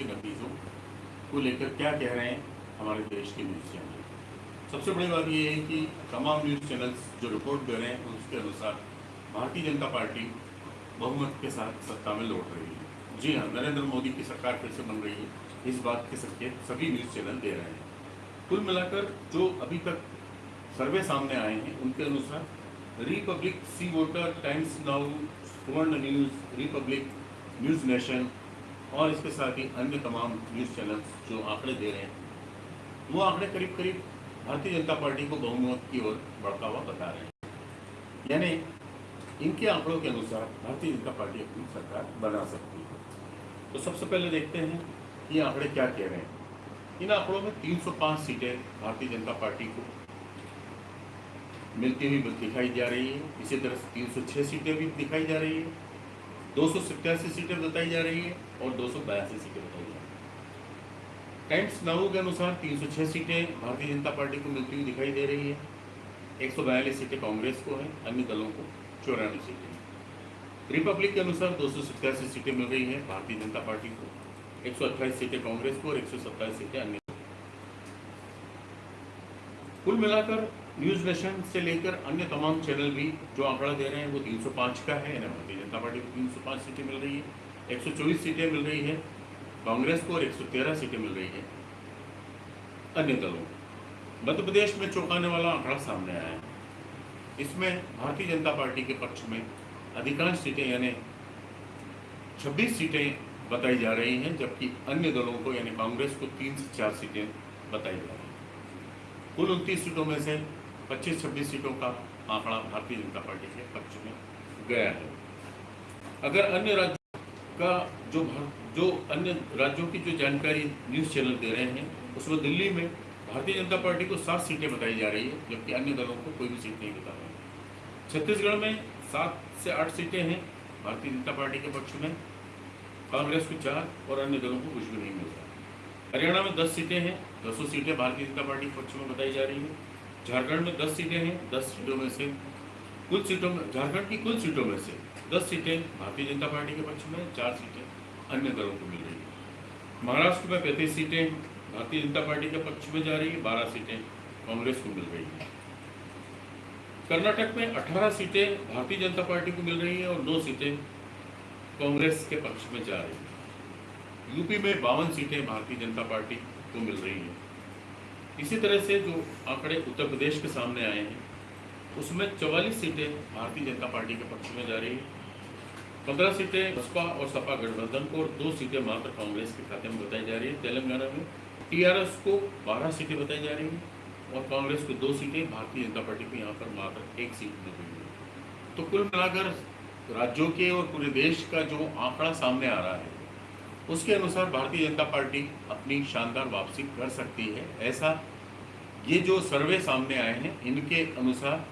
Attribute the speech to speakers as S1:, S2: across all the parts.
S1: के नतीजों को लेकर क्या कह रहे हैं हमारे देश के न्यूज़ चैनल सबसे बड़ी बात यह है कि तमाम न्यूज़ चैनल्स जो रिपोर्ट दे रहे हैं, उसके अनुसार भारतीय जनता पार्टी बहुमत के साथ सत्ता में लौट रही है। जी हाँ नरेंद्र मोदी की सरकार फिर से बन रही है। इस बात के संकेत सभी न्यूज़ चैनल दे रहे हैं। कुल मिलाकर जो अभी तक सर्वे सामने आए हैं, उनके अनुसार Republic, C voter, Times Now, Suvarna news, Republic, news nation और इसके साथ ही अन्य तमाम न्यूज़ चैनल्स जो आंकड़े दे रहे हैं, वो आंकड़े करीब करीब भारतीय जनता पार्टी को बहुमत की ओर बढ़ता हुआ बता रहे हैं। यानी इनके आंकड़ों के अनुसार भारतीय जनता पार्टी अपनी सरकार बना सकती है। तो सबसे पहले देखते हैं ये आंकड़े क्या कह रहे हैं। इन आंकड़ों में 305 सीटें भारतीय जनता पार्टी को मिलती हुई दिखाई जा रही है। इसी तरह से 306 सीटें भी दिखाई जा रही है। दो सौ सत्तासी सीटें बताई जा रही है और दो सौ बयासी सीटें बताई जा रही है। टाइम्स नाउ के अनुसार 306 सीटें भारतीय जनता पार्टी को मिलती हुई दिखाई दे रही है। एक सौ बयालीस सीटें कांग्रेस को हैं, अन्य दलों को चौरानवे सीटें रिपब्लिक के अनुसार दो सौ सत्तासी सीटें मिल रही हैं भारतीय जनता पार्टी को। एक सौ अट्ठाईस सीटें कांग्रेस को और एक सौ सत्ताईस सीटें अन्य कुल मिलाकर न्यूज़ नेशन से लेकर अन्य तमाम चैनल भी जो आंकड़ा दे रहे हैं, वो 305 का है। भारतीय जनता पार्टी को 305 सीटें मिल रही है 124 सीटें मिल रही है, कांग्रेस को और 113 सीटें मिल रही है अन्य दलों को। मध्य प्रदेश में चौंकाने वाला आंकड़ा सामने आया है। इसमें भारतीय जनता पार्टी के पक्ष में अधिकांश सीटें, यानी 26 सीटें बताई जा रही हैं, जबकि अन्य दलों को, यानी कांग्रेस को तीन से चार सीटें बताई जा रही हैं। कुल उनतीस सीटों में से 25-26 सीटों का आंकड़ा भारतीय जनता पार्टी के पक्ष में गया है। अगर अन्य राज्यों का जो जो अन्य राज्यों की जो जानकारी न्यूज़ चैनल दे रहे हैं, उसमें दिल्ली में भारतीय जनता पार्टी को सात सीटें बताई जा रही है, जबकि अन्य दलों को कोई भी सीट नहीं बता रहे छत्तीसगढ़ में सात से आठ सीटें हैं भारतीय जनता पार्टी के पक्ष में, कांग्रेस को चार और अन्य दलों को कुछ भी नहीं मिलता हरियाणा में दस सीटें हैं, दसों सीटें भारतीय जनता पार्टी के पक्ष में बताई जा रही है। झारखंड में दस सीटें हैं, दस सीटों में से कुल सीटों में, झारखंड की कुल सीटों में से दस सीटें भारतीय जनता पार्टी के पक्ष में, चार सीटें अन्य दलों को मिल रही है। महाराष्ट्र में पैंतीस सीटें भारतीय जनता पार्टी के पक्ष में जा रही है, बारह सीटें कांग्रेस को मिल रही है। कर्नाटक में अठारह सीटें भारतीय जनता पार्टी को मिल रही है और दो सीटें कांग्रेस के पक्ष में जा रही है। यूपी में बावन सीटें भारतीय जनता पार्टी को मिल रही हैं। इसी तरह से जो आंकड़े उत्तर प्रदेश के सामने आए हैं, उसमें चवालीस सीटें भारतीय जनता पार्टी के पक्ष में जा रही है। पंद्रह सीटें बसपा और सपा गठबंधन को और दो सीटें मात्र कांग्रेस के खाते में बताई जा रही है। तेलंगाना में टीआरएस को बारह सीटें बताई जा रही हैं और कांग्रेस को दो सीटें, भारतीय जनता पार्टी को यहाँ पर मात्र एक सीट मिल रही है। तो कुल मिलाकर राज्यों के और पूरे देश का जो आंकड़ा सामने आ रहा है उसके अनुसार भारतीय जनता पार्टी अपनी शानदार वापसी कर सकती है। ऐसा ये जो सर्वे सामने आए हैं, इनके अनुसार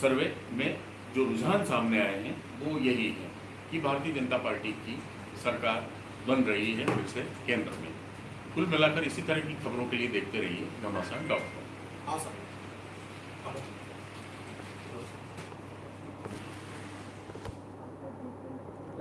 S1: सर्वे में जो रुझान सामने आए हैं, वो यही है कि भारतीय जनता पार्टी की सरकार बन रही है फिर से केंद्र में। कुल मिलाकर इसी तरह की खबरों के लिए देखते रहिए घमासान डॉट कॉम